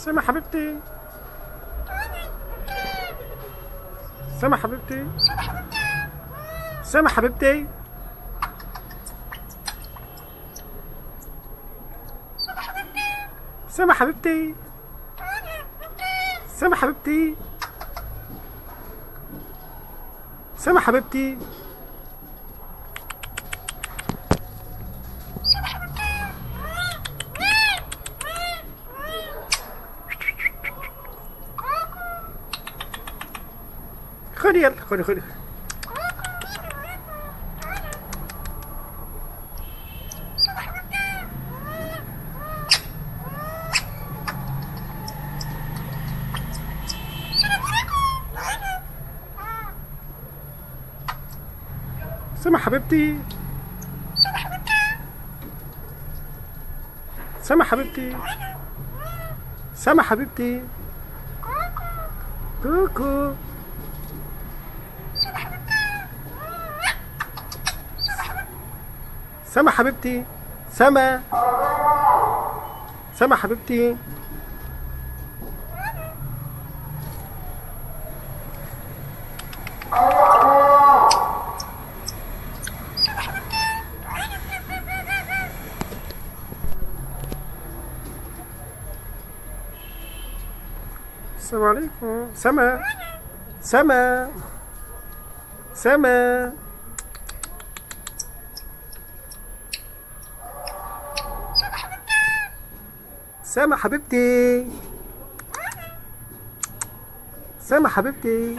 سما حبيبتي. سما حبيبتي. سما حبيبتي. سما حبيبتي. سما حبيبتي. سما حبيبتي. خدي يلا خدي خدي سما حبيبتي. سما حبيبتي. سما حبيبتي. كوكو. سما حبيبتي سما. سما حبيبتي. السلام عليكم. سما. سما. سما. سما حبيبتي. سما حبيبتي.